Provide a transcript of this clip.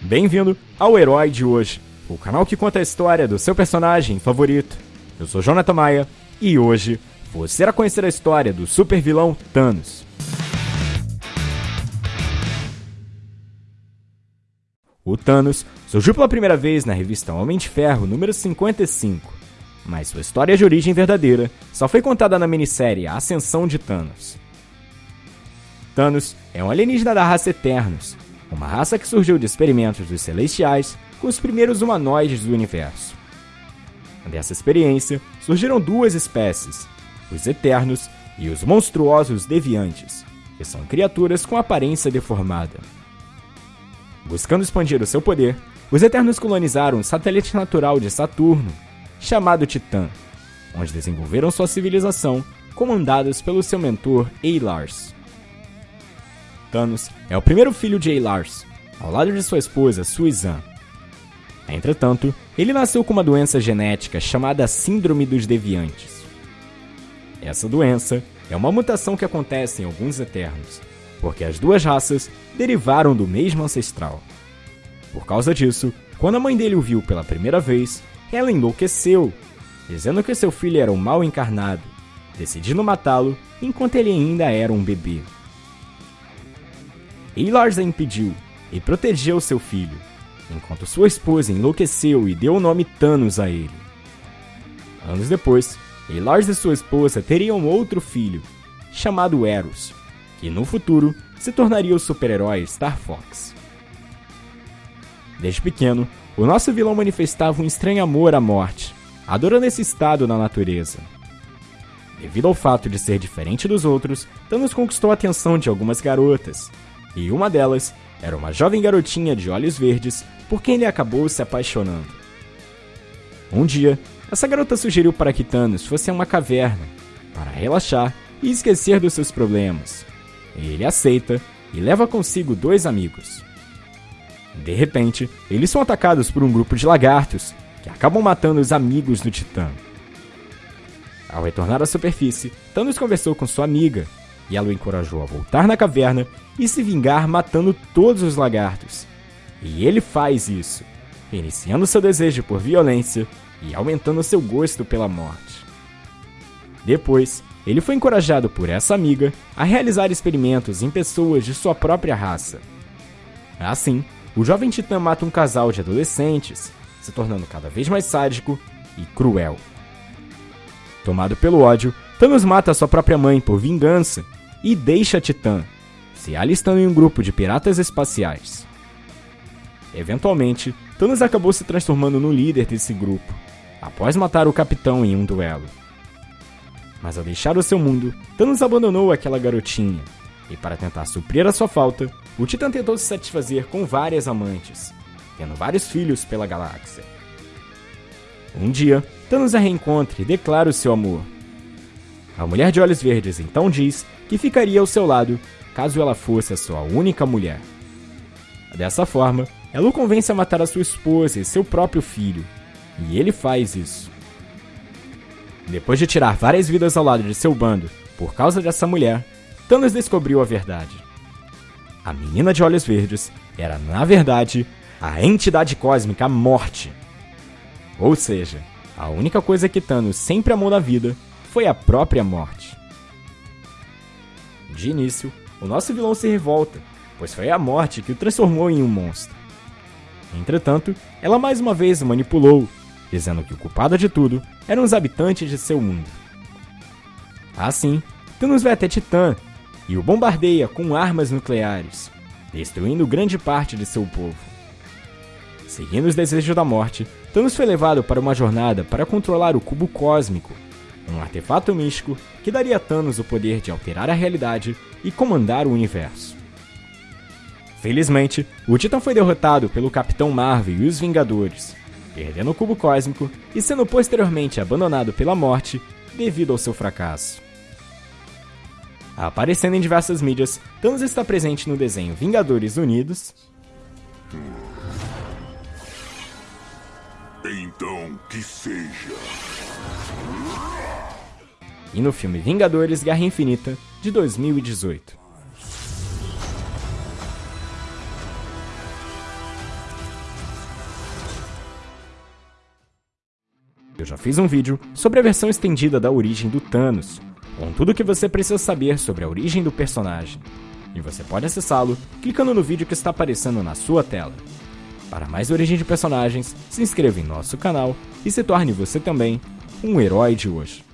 Bem-vindo ao Herói de Hoje, o canal que conta a história do seu personagem favorito. Eu sou Jonathan Maia e hoje você irá conhecer a história do super vilão Thanos. O Thanos surgiu pela primeira vez na revista Homem de Ferro número 55, mas sua história de origem verdadeira só foi contada na minissérie Ascensão de Thanos. Thanos é um alienígena da raça Eternos, uma raça que surgiu de experimentos dos Celestiais com os primeiros humanoides do universo. Dessa experiência surgiram duas espécies, os Eternos e os monstruosos Deviantes, que são criaturas com aparência deformada. Buscando expandir o seu poder, os Eternos colonizaram um satélite natural de Saturno, chamado Titã, onde desenvolveram sua civilização, comandados pelo seu mentor Eilars. Thanos é o primeiro filho de Eilars, ao lado de sua esposa Suizan. Entretanto, ele nasceu com uma doença genética chamada Síndrome dos Deviantes. Essa doença é uma mutação que acontece em alguns Eternos, porque as duas raças derivaram do mesmo ancestral. Por causa disso, quando a mãe dele o viu pela primeira vez, ela enlouqueceu, dizendo que seu filho era um mal encarnado, decidindo matá-lo enquanto ele ainda era um bebê. Eilars a impediu e protegeu seu filho, enquanto sua esposa enlouqueceu e deu o nome Thanos a ele. Anos depois, Eilars e sua esposa teriam outro filho, chamado Eros, que no futuro se tornaria o super-herói Star Fox. Desde pequeno, o nosso vilão manifestava um estranho amor à morte, adorando esse estado na natureza. Devido ao fato de ser diferente dos outros, Thanos conquistou a atenção de algumas garotas, e uma delas era uma jovem garotinha de olhos verdes por quem ele acabou se apaixonando. Um dia, essa garota sugeriu para que Thanos fosse a uma caverna para relaxar e esquecer dos seus problemas. Ele aceita e leva consigo dois amigos. De repente, eles são atacados por um grupo de lagartos que acabam matando os amigos do Titã. Ao retornar à superfície, Thanos conversou com sua amiga e ela o encorajou a voltar na caverna e se vingar matando todos os lagartos. E ele faz isso, iniciando seu desejo por violência e aumentando seu gosto pela morte. Depois, ele foi encorajado por essa amiga a realizar experimentos em pessoas de sua própria raça. Assim, o jovem titã mata um casal de adolescentes, se tornando cada vez mais sádico e cruel. Tomado pelo ódio, Thanos mata sua própria mãe por vingança e deixa Titã, se alistando em um grupo de piratas espaciais. Eventualmente, Thanos acabou se transformando no líder desse grupo, após matar o capitão em um duelo. Mas ao deixar o seu mundo, Thanos abandonou aquela garotinha, e para tentar suprir a sua falta, o Titã tentou se satisfazer com várias amantes, tendo vários filhos pela galáxia. Um dia, Thanos a reencontra e declara o seu amor. A mulher de olhos verdes então diz que ficaria ao seu lado caso ela fosse a sua única mulher. Dessa forma, ela o convence a matar a sua esposa e seu próprio filho, e ele faz isso. Depois de tirar várias vidas ao lado de seu bando por causa dessa mulher, Thanos descobriu a verdade. A menina de olhos verdes era, na verdade, a entidade cósmica Morte. Ou seja, a única coisa que Thanos sempre amou na vida foi a própria morte. De início, o nosso vilão se revolta, pois foi a morte que o transformou em um monstro. Entretanto, ela mais uma vez o manipulou, dizendo que o culpado de tudo eram os habitantes de seu mundo. Assim, Thanos vai até Titã e o bombardeia com armas nucleares, destruindo grande parte de seu povo. Seguindo os desejos da morte, Thanos foi levado para uma jornada para controlar o cubo cósmico um artefato místico que daria a Thanos o poder de alterar a realidade e comandar o universo. Felizmente, o Titã foi derrotado pelo Capitão Marvel e os Vingadores, perdendo o cubo cósmico e sendo posteriormente abandonado pela morte devido ao seu fracasso. Aparecendo em diversas mídias, Thanos está presente no desenho Vingadores Unidos. Então que seja e no filme Vingadores Guerra Infinita de 2018. Eu já fiz um vídeo sobre a versão estendida da origem do Thanos, com tudo o que você precisa saber sobre a origem do personagem, e você pode acessá-lo clicando no vídeo que está aparecendo na sua tela. Para mais origem de personagens, se inscreva em nosso canal e se torne você também um herói de hoje.